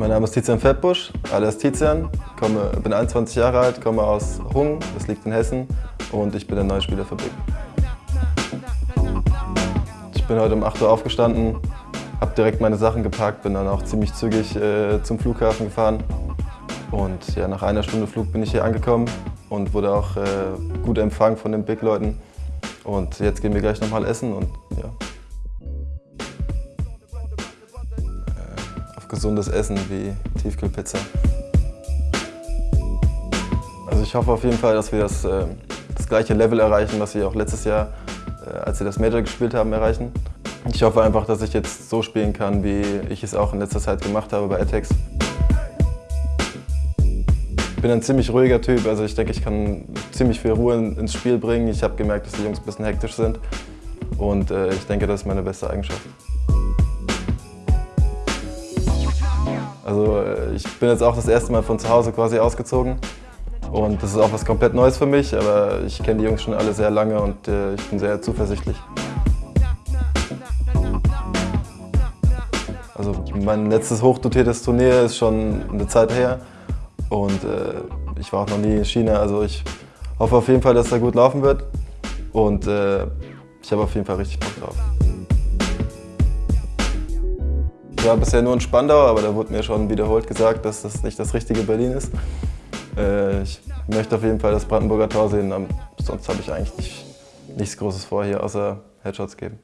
Mein Name ist Tizian Fettbusch, alias Tizian, komme, bin 21 Jahre alt, komme aus Hung, das liegt in Hessen. Und ich bin der neue Spieler für Big. Ich bin heute um 8 Uhr aufgestanden, habe direkt meine Sachen gepackt, bin dann auch ziemlich zügig äh, zum Flughafen gefahren. Und ja, nach einer Stunde Flug bin ich hier angekommen und wurde auch äh, gut empfangen von den Big-Leuten. Und jetzt gehen wir gleich nochmal essen und ja. Äh, auf gesundes Essen wie Tiefkühlpizza. Also ich hoffe auf jeden Fall, dass wir das, äh, das gleiche Level erreichen, was wir auch letztes Jahr, äh, als wir das Major gespielt haben, erreichen. Ich hoffe einfach, dass ich jetzt so spielen kann, wie ich es auch in letzter Zeit gemacht habe bei Atex. Bin ein ziemlich ruhiger Typ, also ich denke, ich kann ziemlich viel Ruhe ins Spiel bringen. Ich habe gemerkt, dass die Jungs ein bisschen hektisch sind und äh, ich denke, das ist meine beste Eigenschaft. Also äh, ich bin jetzt auch das erste Mal von zu Hause quasi ausgezogen und das ist auch was komplett Neues für mich, aber ich kenne die Jungs schon alle sehr lange und äh, ich bin sehr zuversichtlich. Also mein letztes hochdotiertes Turnier ist schon eine Zeit her und äh, ich war auch noch nie in China, also ich hoffe auf jeden Fall, dass er gut laufen wird. Und äh, ich habe auf jeden Fall richtig Bock drauf. Ich war bisher nur in Spandau, aber da wurde mir schon wiederholt gesagt, dass das nicht das richtige Berlin ist. Äh, ich möchte auf jeden Fall das Brandenburger Tor sehen, sonst habe ich eigentlich nicht, nichts Großes vor hier, außer Headshots geben.